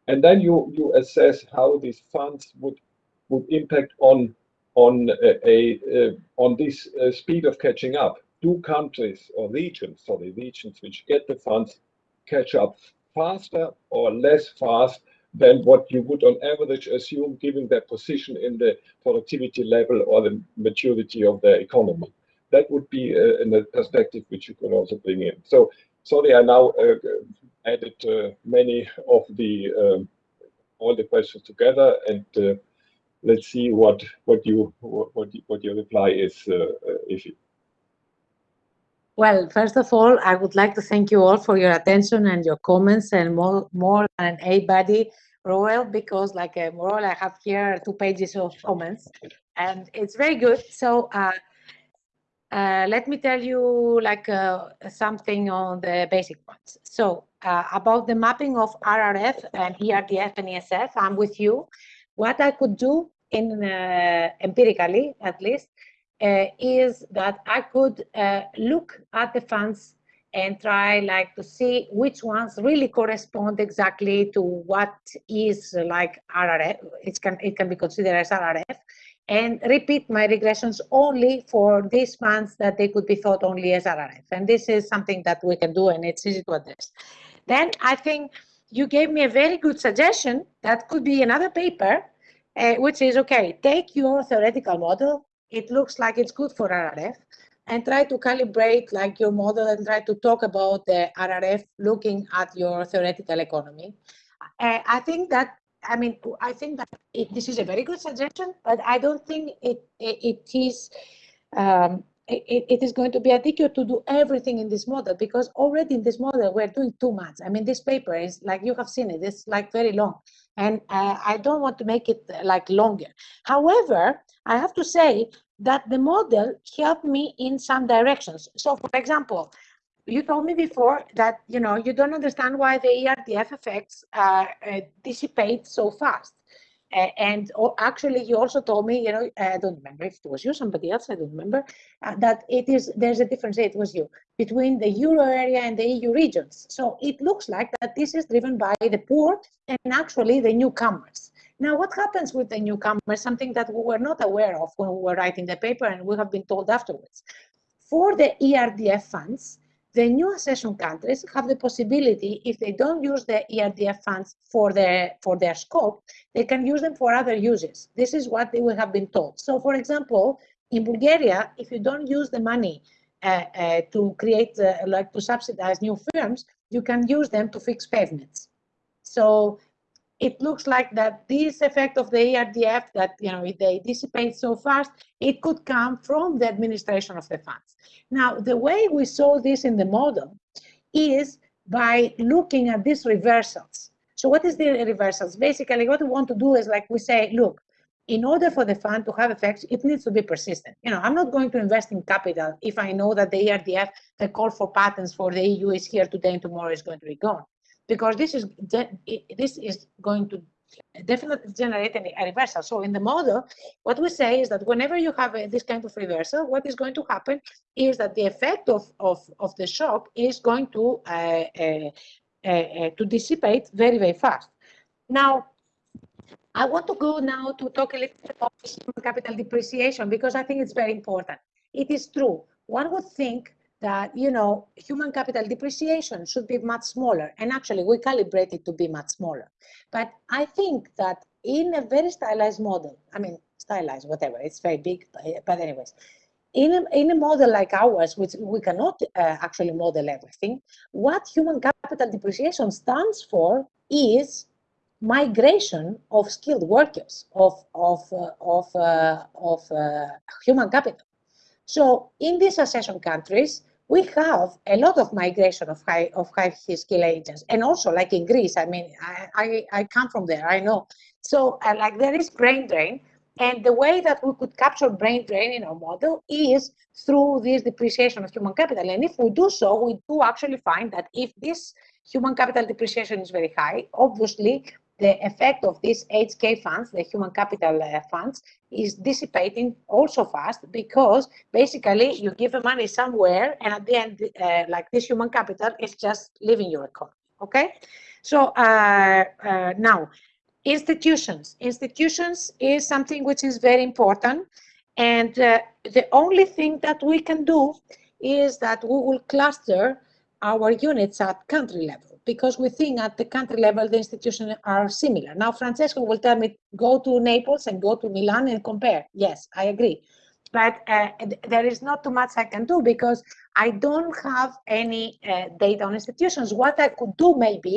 And then you, you assess how these funds would would impact on on a, a on this uh, speed of catching up. Do countries or regions, sorry, regions which get the funds catch up faster or less fast than what you would on average assume given their position in the productivity level or the maturity of their economy. That would be uh, a perspective which you could also bring in. So sorry, I now uh, added uh, many of the um, all the questions together and uh, let's see what what you your reply is, uh, uh, Evi. Well, first of all, I would like to thank you all for your attention and your comments, and more more than anybody, Roel, because like uh, Roel, I have here two pages of comments, and it's very good. So. Uh, uh, let me tell you like uh, something on the basic ones. So uh, about the mapping of RRF and ERDF and ESF, I'm with you. What I could do in uh, empirically, at least, is that I could uh, look at the funds and try like to see which ones really correspond exactly to what is like RRF. It can it can be considered as RRF, and repeat my regressions only for these funds that they could be thought only as RRF. And this is something that we can do, and it's easy to address. Then I think you gave me a very good suggestion that could be another paper, uh, which is okay, take your theoretical model. It looks like it's good for RRF and try to calibrate like your model and try to talk about the RRF looking at your theoretical economy. Uh, I think that, I mean, I think that it, this is a very good suggestion, but I don't think it, it, it is um, it, it is going to be adequate to do everything in this model because already in this model we're doing too much. I mean, this paper is like you have seen it, it's like very long and uh, I don't want to make it like longer. However, I have to say that the model helped me in some directions. So for example, you told me before that you know you don't understand why the ERDF effects uh, uh, dissipate so fast. Uh, and actually, you also told me, you know, I don't remember if it was you, somebody else, I don't remember, uh, that it is there's a difference. It was you between the euro area and the EU regions. So it looks like that this is driven by the poor and actually the newcomers. Now, what happens with the newcomer? Something that we were not aware of when we were writing the paper, and we have been told afterwards. For the ERDF funds, the new accession countries have the possibility, if they don't use the ERDF funds for their, for their scope, they can use them for other uses. This is what they will have been told. So for example, in Bulgaria, if you don't use the money uh, uh, to create, uh, like to subsidize new firms, you can use them to fix pavements. So it looks like that this effect of the ERDF that you know they dissipate so fast, it could come from the administration of the funds. Now, the way we saw this in the model is by looking at these reversals. So what is the reversals? Basically, what we want to do is like we say, look, in order for the fund to have effects, it needs to be persistent. You know, I'm not going to invest in capital if I know that the ERDF, the call for patents for the EU is here today and tomorrow is going to be gone. Because this is this is going to definitely generate a reversal. So in the model, what we say is that whenever you have a, this kind of reversal, what is going to happen is that the effect of, of, of the shock is going to, uh, uh, uh, to dissipate very, very fast. Now, I want to go now to talk a little bit about capital depreciation because I think it's very important. It is true. One would think that you know human capital depreciation should be much smaller. And actually we calibrate it to be much smaller. But i think that in a very stylized model i mean stylized whatever it's very big but anyways in a, in a model like ours which we cannot uh, actually model everything what human capital depreciation stands for is migration of skilled workers of of uh, of uh, of uh, human capital. So in these accession countries we have a lot of migration of high of high skill agents. And also like in greece i mean i i, I come from there i know. So uh, like there is brain drain. And the way that we could capture brain drain in our model is through this depreciation of human capital. And if we do so we do actually find that if this human capital depreciation is very high obviously the effect of these HK funds, the human capital uh, funds, is dissipating also fast because basically you give the money somewhere and at the end, uh, like this human capital is just leaving your economy, okay? So uh, uh now, institutions. Institutions is something which is very important and uh, the only thing that we can do is that we will cluster our units at country level because we think at the country level the institutions are similar. Now, Francesco will tell me, go to Naples and go to Milan and compare. Yes, I agree. But uh, there is not too much I can do because I don't have any uh, data on institutions. What I could do maybe,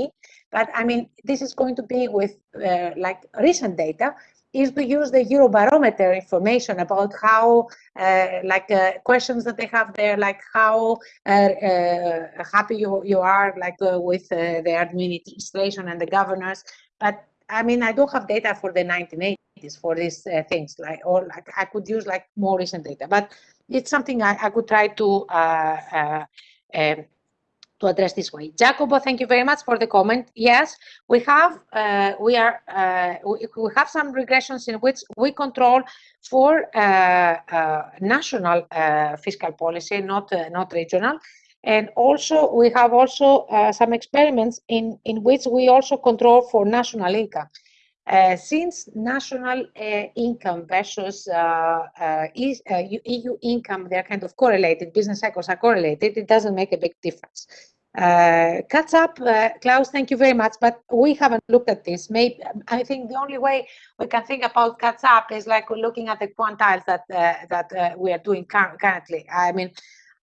but I mean, this is going to be with uh, like recent data, is to use the Eurobarometer information about how, uh, like uh, questions that they have there, like how uh, uh happy you, you are like uh, with uh, the administration and the governors. But I mean, I don't have data for the 1980s for these things, like or like I could use like more recent data, but it's something I, I could try to um, to address this way. Jacopo, thank you very much for the comment. Yes, we have uh, we are uh, we, have some regressions in which we control for uh, uh national uh, fiscal policy, not uh, not regional. And also we have also some experiments in in which we also control for national income. Uh, since national uh, income versus uh, EU income, they're kind of correlated, business cycles are correlated, it doesn't make a big difference. Uh, catch up, uh, Klaus, thank you very much, but we haven't looked at this. Maybe I think the only way we can think about cuts up is like looking at the quantiles that uh, that uh, we are doing currently. I mean,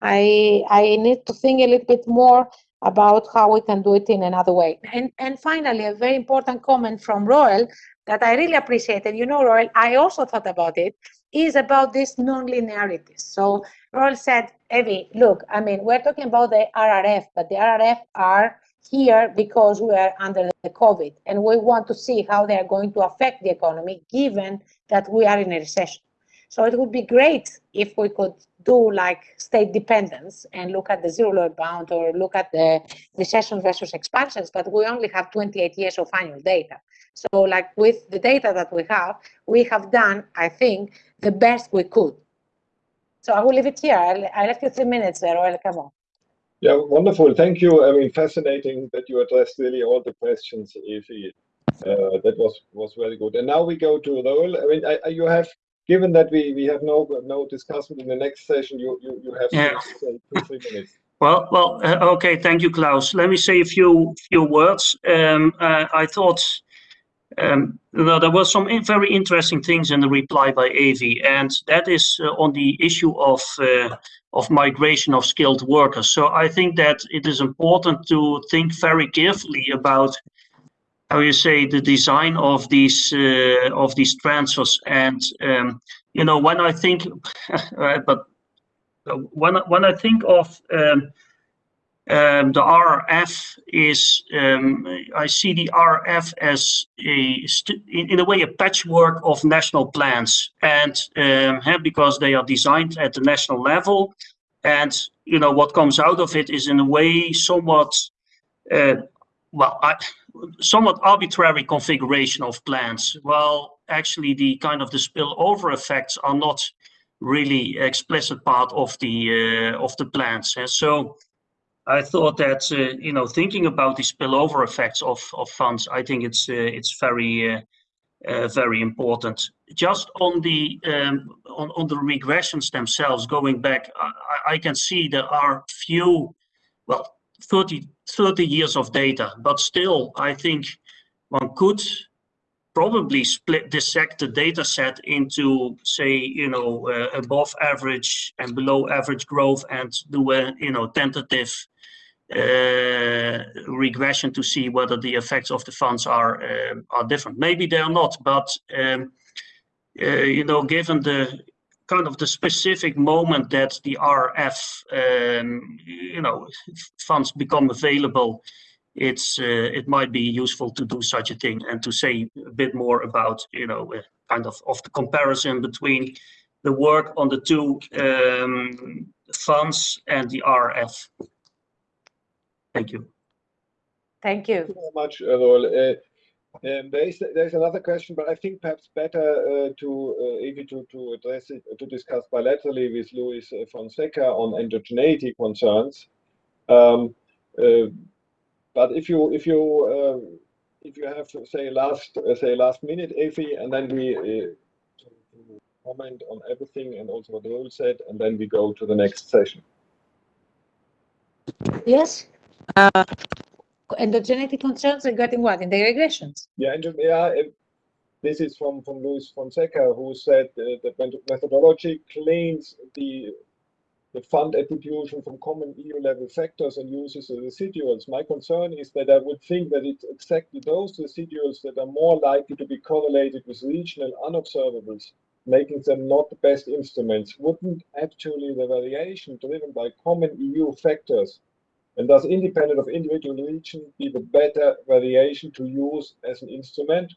I I need to think a little bit more about how we can do it in another way. And and finally, a very important comment from Roel that I really appreciated. You know, Roel, I also thought about it is about this non-linearities. So Roel said, Evi, look, I mean, we're talking about the RRF, but the RRF are here because we are under the COVID and we want to see how they are going to affect the economy given that we are in a recession. So it would be great if we could do like state dependence and look at the zero lower bound or look at the recession versus expansions, but we only have 28 years of annual data. So like with the data that we have, we have done, I think, the best we could. So I will leave it here. I, left you three minutes there, Roel, come on. Yeah, wonderful. Thank you. I mean, fascinating that you addressed really all the questions, Evi. Uh, that was was very good. And now we go to Roel. I mean, I, you have given that we we have no no discussion in the next session. You you you have yeah. two, three minutes. Well, well, uh, okay. Thank you, Klaus. Let me say a few few words. Um, uh, I thought um, well, there were some very interesting things in the reply by Evi, and that is uh, on the issue of uh, of migration of skilled workers. So I think that it is important to think very carefully about how you say the design of these uh, of these transfers. And um, you know, when I think, but uh, when when I think of um, um, the RF is, um, I see the RF as a, in, in, a way, a patchwork of national plans. And um, because they are designed at the national level. And, you know, what comes out of it is in a way somewhat uh, well, I, somewhat arbitrary configuration of plants. Well, actually, the kind of the spillover effects are not really explicit part of the uh, of the plants. And so I thought that uh, you know thinking about the spillover effects of of funds, I think it's uh, it's very uh, uh, very important. Just on the um, on on the regressions themselves, going back, I, I can see there are few, well, 30 30 years of data, but still, I think one could probably split dissect the data set into say you know uh, above average and below average growth and do a you know tentative uh, regression to see whether the effects of the funds are uh, are different. Maybe they are not, but um, uh, you know, given the kind of the specific moment that the RRF, um, you know, funds become available, it's uh, it might be useful to do such a thing and to say a bit more about, you know, uh, kind of of the comparison between the work on the two um, funds and the RRF. Thank you. Thank you. Thank you very much, Roel. Uh, um, there is there's another question, but I think perhaps better uh, to uh, Evi to to address it to discuss bilaterally with Luis Fonseca on endogeneity concerns. Um, uh, but if you if you uh, if you have say last uh, say last minute, Evi, and then we uh, comment on everything and also what the Roel said, and then we go to the next session. Yes. Endogeneity concerns regarding what? In the regressions? Yeah, and, yeah. This is from from Luis Fonseca, who said uh, that methodology claims the the fund attribution from common EU level factors and uses the residuals. My concern is that I would think that it's exactly those residuals that are more likely to be correlated with regional unobservables, making them not the best instruments. Wouldn't actually the variation driven by common EU factors and thus independent of individual region be the better variation to use as an instrument?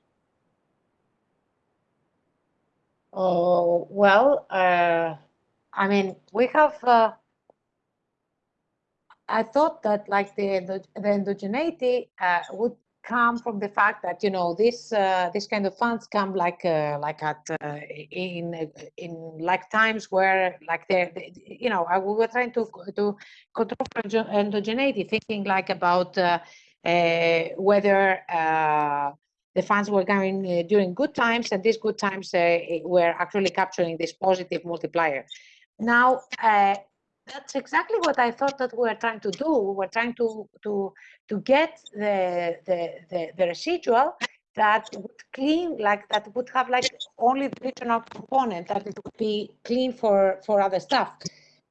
Oh, well, uh, I mean, we have, uh, I thought that like the, the, endogeneity uh, would come from the fact that you know this uh, this kind of funds come like uh, like at uh, in in like times where like they you know we were trying to to control endogeneity thinking like about uh, uh, whether uh, the funds were coming during good times and these good times were actually capturing this positive multiplier. Now that's exactly what I thought that we were trying to do. We were trying to to to get the the the, the residual that would clean like that would have like only the regional component that it would be clean for for other stuff.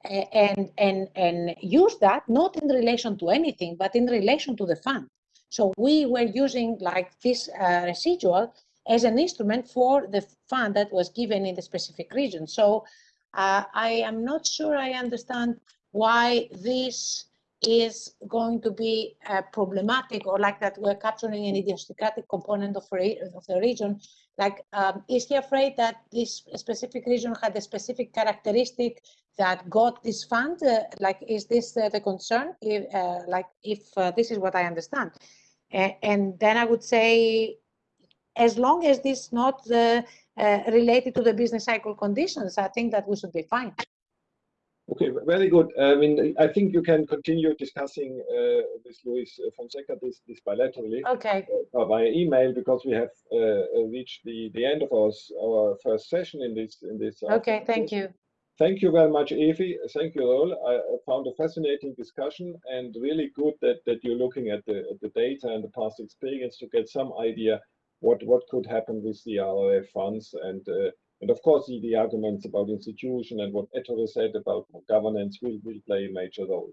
And and and use that not in relation to anything but in relation to the fund. So we were using like this uh, residual as an instrument for the fund that was given in the specific region. So uh, I am not sure I understand why this is going to be uh, problematic or like that we're capturing an idiosyncratic component of, of the region. Like, um, is he afraid that this specific region had a specific characteristic that got this fund? Uh, like, is this uh, the concern? If, uh, like, if uh, this is what I understand. and then I would say, as long as this is not the uh, related to the business cycle conditions, I think that we should be fine. Okay, very good. I mean, I think you can continue discussing uh, with Luis Fonseca this, this bilaterally okay. uh, via email because we have uh, reached the, the end of our, our first session in this in this. Okay, thank you. Thank you very much, Evi. Thank you all. I found a fascinating discussion and really good that, that you're looking at the, at the data and the past experience to get some idea what what could happen with the RRF funds and uh, and of course the, the arguments about institution and what Ettore said about governance will, will play a major role.